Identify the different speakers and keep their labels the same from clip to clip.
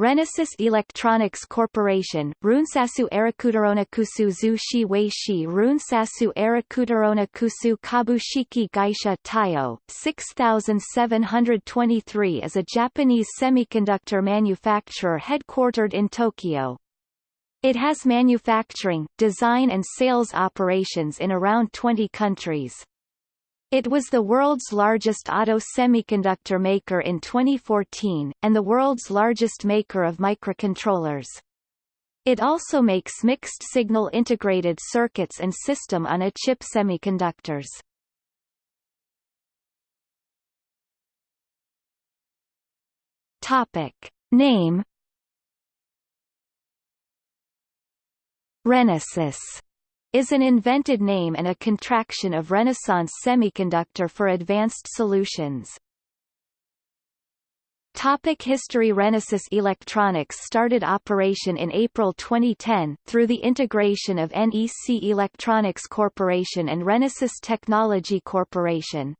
Speaker 1: Renesas Electronics Corporation, Runsasu Arakutarona Kusu Zushi Weishi Runsasu Arakutarona Kusu Kabushiki Gaisha Taiyo, 6723 is a Japanese semiconductor manufacturer headquartered in Tokyo. It has manufacturing, design and sales operations in around 20 countries. It was the world's largest auto semiconductor maker in 2014, and the world's largest maker of microcontrollers. It also makes mixed-signal integrated circuits and system-on-a-chip semiconductors. Topic. Name Renesas is an invented name and a contraction of Renaissance Semiconductor for Advanced Solutions. Topic History Renesas Electronics started operation in April 2010, through the integration of NEC Electronics Corporation and Renesas Technology Corporation.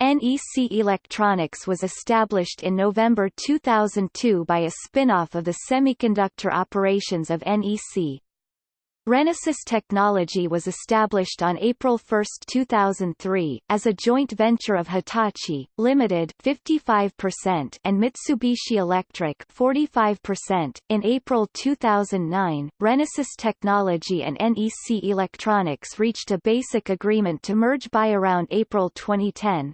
Speaker 1: NEC Electronics was established in November 2002 by a spin-off of the semiconductor operations of NEC. Renesas Technology was established on April 1, 2003, as a joint venture of Hitachi, Limited 55% and Mitsubishi Electric 45%. In April 2009, Renesas Technology and NEC Electronics reached a basic agreement to merge by around April 2010.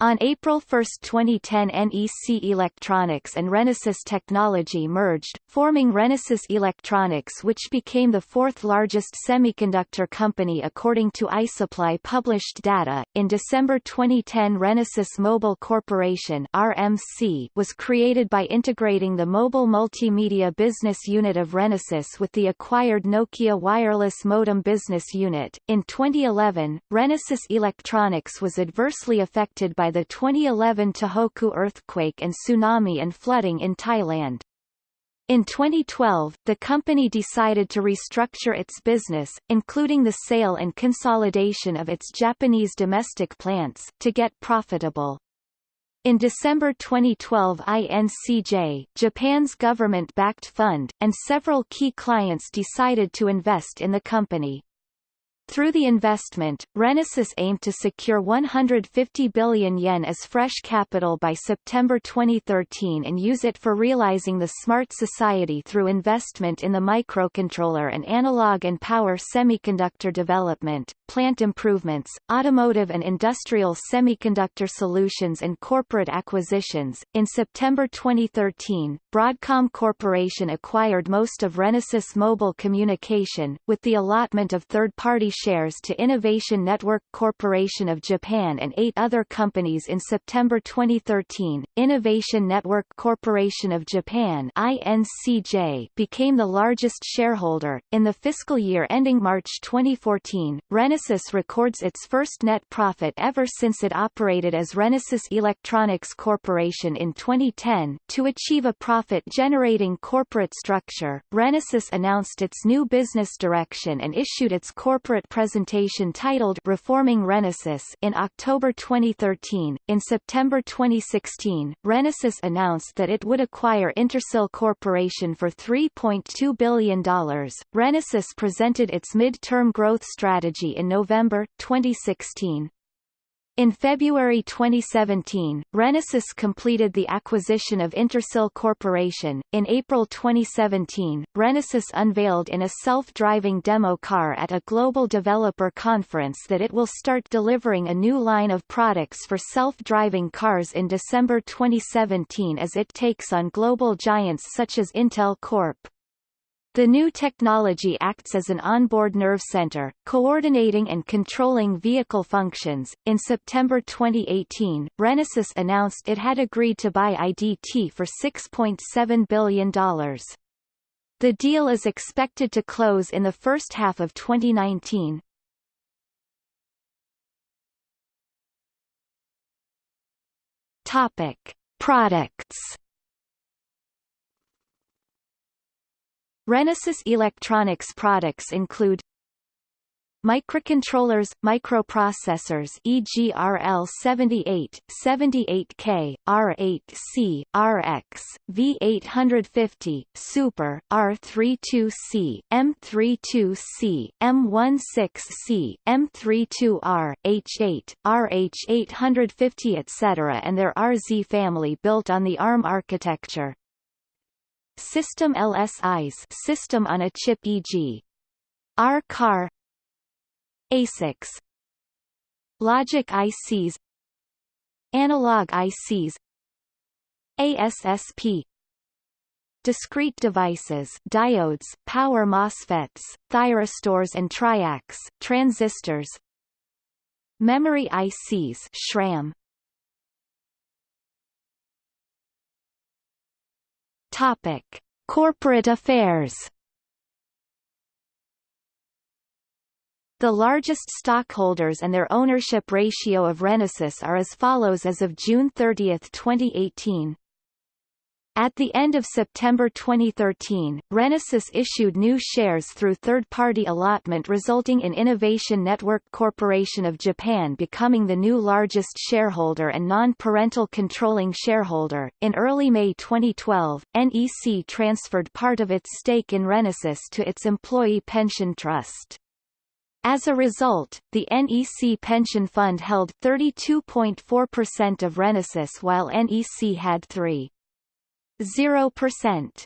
Speaker 1: On April 1, 2010 NEC Electronics and Renesas Technology merged, forming Renesas Electronics which became the fourth largest semiconductor company according to iSuppli published data. In December 2010 Renesas Mobile Corporation RMC was created by integrating the mobile multimedia business unit of Renesas with the acquired Nokia wireless modem business unit. In 2011, Renesas Electronics was adversely affected by by the 2011 Tohoku earthquake and tsunami and flooding in Thailand. In 2012, the company decided to restructure its business, including the sale and consolidation of its Japanese domestic plants, to get profitable. In December 2012 INCJ, Japan's government-backed fund, and several key clients decided to invest in the company. Through the investment, Renesas aimed to secure 150 billion yen as fresh capital by September 2013 and use it for realizing the smart society through investment in the microcontroller and analog and power semiconductor development, plant improvements, automotive and industrial semiconductor solutions and corporate acquisitions. In September 2013, Broadcom Corporation acquired most of Renesas Mobile Communication, with the allotment of third-party shares to Innovation Network Corporation of Japan and eight other companies in September 2013. Innovation Network Corporation of Japan INCJ became the largest shareholder. In the fiscal year ending March 2014, Renesas records its first net profit ever since it operated as Renesas Electronics Corporation in 2010. To achieve a profit-generating corporate structure, Renesas announced its new business direction and issued its corporate presentation titled Reforming Renesas in October 2013. In September 2016, Renesas announced that it would acquire Intersil Corporation for $3.2 billion. Renesas presented its mid-term growth strategy in November 2016. In February 2017, Renesas completed the acquisition of Intersil Corporation. In April 2017, Renesas unveiled in a self-driving demo car at a global developer conference that it will start delivering a new line of products for self-driving cars in December 2017 as it takes on global giants such as Intel Corp. The new technology acts as an onboard nerve center, coordinating and controlling vehicle functions. In September 2018, Renesas announced it had agreed to buy IDT for $6.7 billion. The deal is expected to close in the first half of 2019. Topic: Products Microcontrollers, microprocessors e.g. RL78, 78K, R8C, RX, V850, Super, R32C, M32C, M16C, M32R, H8, RH850 etc. and their RZ family built on the ARM architecture. System LSIs system on a chip e.g. R-Car ASICs Logic ICs Analog ICs ASSP Discrete devices diodes, power MOSFETs, thyristors and triacs, transistors. Memory ICs SRAM Topic. Corporate affairs The largest stockholders and their ownership ratio of Renesas are as follows as of June 30, 2018. At the end of September 2013, Renesas issued new shares through third-party allotment resulting in Innovation Network Corporation of Japan becoming the new largest shareholder and non-parental controlling shareholder. In early May 2012, NEC transferred part of its stake in Renesas to its employee pension trust. As a result, the NEC pension fund held 32.4% of Renesas while NEC had 3.0%.